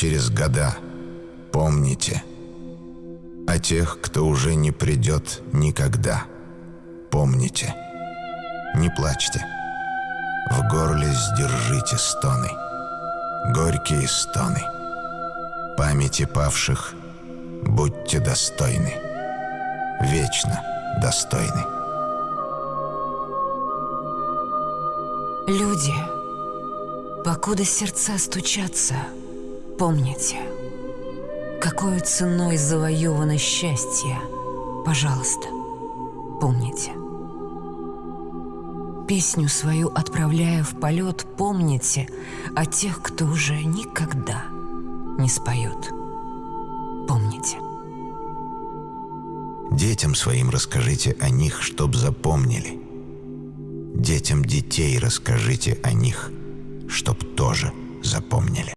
через года, помните. О тех, кто уже не придет никогда, помните. Не плачьте. В горле сдержите стоны, горькие стоны. Памяти павших будьте достойны, вечно достойны. Люди, покуда сердца стучатся, помните, какой ценой завоевано счастье, пожалуйста, помните. Песню свою отправляя в полет, помните о тех, кто уже никогда не споет. Помните. Детям своим расскажите о них, чтоб запомнили. Детям детей расскажите о них, чтоб тоже запомнили.